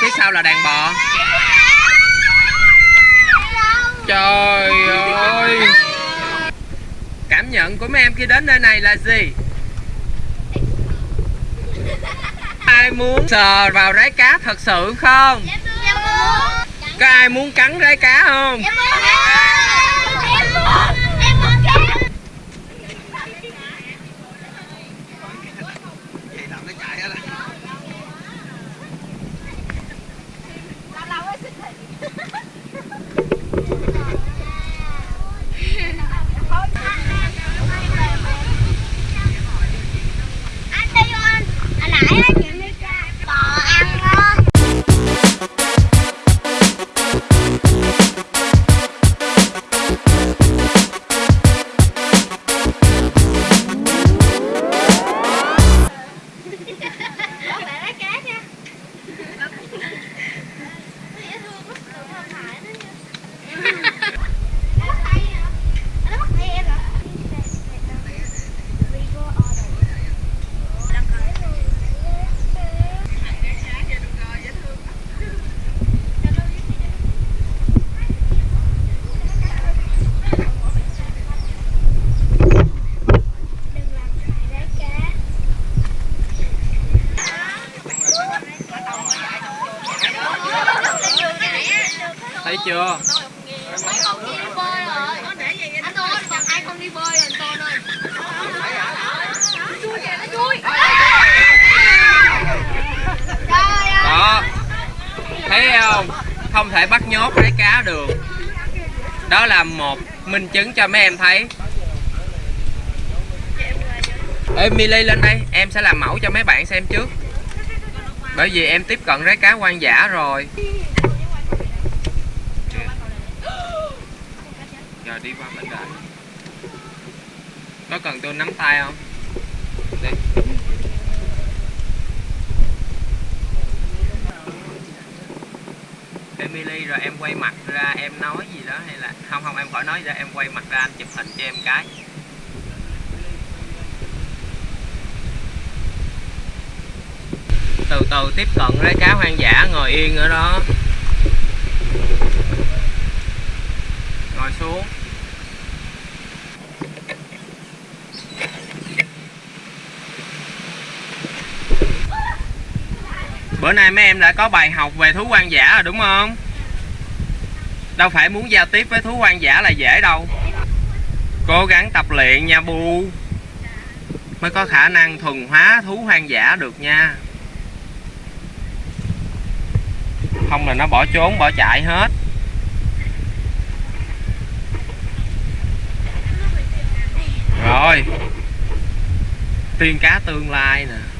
phía sau là đàn bò Trời ơi Cảm nhận của mấy em khi đến nơi này là gì? Ai muốn sờ vào rái cá thật sự không? Có ai muốn cắn rái cá không? Anh đi anh, anh nãy Thấy không? Không thể bắt nhốt rái cá được. Đó là một minh chứng cho mấy em thấy. Ê Milly lên đây, Em sẽ làm mẫu cho mấy bạn xem trước. Bởi vì em tiếp cận rái cá quan giả rồi. Rồi đi qua bên đây Có cần tôi nắm tay không? Đi. Emily rồi em quay mặt ra, em nói gì đó hay là không không, em khỏi nói ra, em quay mặt ra, anh chụp hình cho em cái. Từ từ tiếp cận rái cá hoang dã ngồi yên ở đó. Ngồi xuống. Bữa nay mấy em đã có bài học về thú hoang dã rồi, đúng không? Đâu phải muốn giao tiếp với thú hoang dã là dễ đâu. Cố gắng tập luyện nha, bu. Mới có khả năng thuần hóa thú hoang dã được nha. Không là nó bỏ trốn, bỏ chạy hết. Rồi. Tiên cá tương lai nè.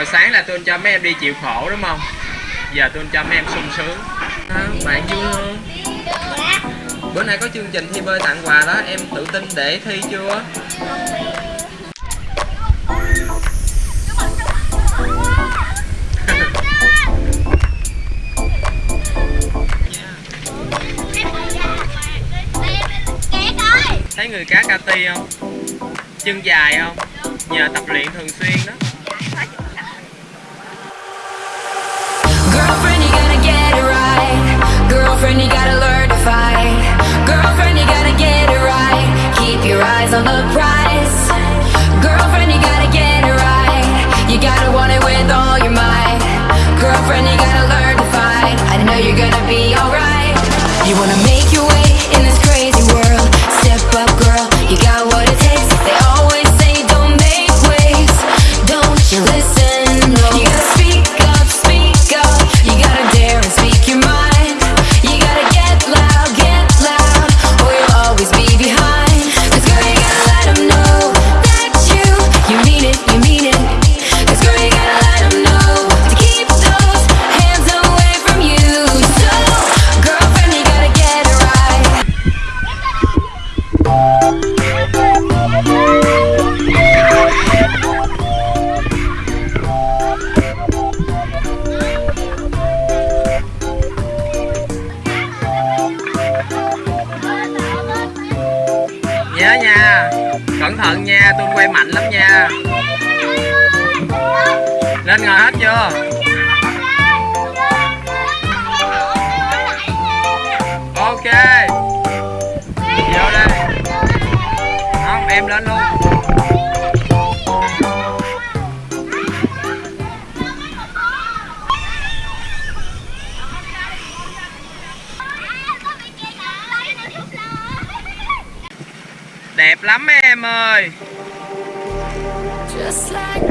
Hồi sáng là tôi cho mấy em đi chịu khổ đúng không? Giờ tôi cho mấy em sung sướng. À, bạn vui không? Bữa nay có chương trình thi bơi tặng quà đó em tự tin để thi chưa? Thấy người cá cati không? Chân dài không? Nhờ tập luyện thường xuyên đó. Girlfriend, you gotta learn to fight. Girlfriend, you gotta get it right. Keep your eyes on the prize. Đẹp lắm em ơi. Just like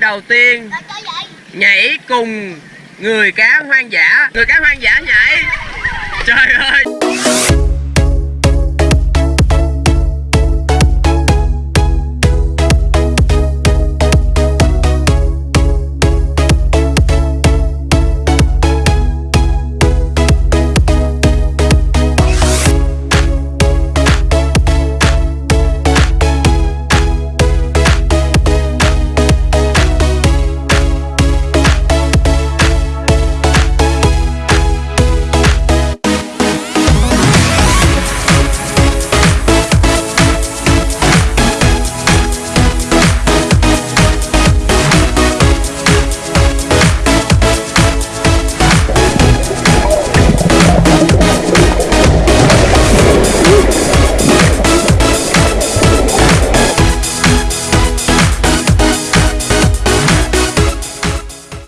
đầu tiên. Nhảy cùng người cá hoang dã. Người cá hoang dã nhảy. Trời ơi.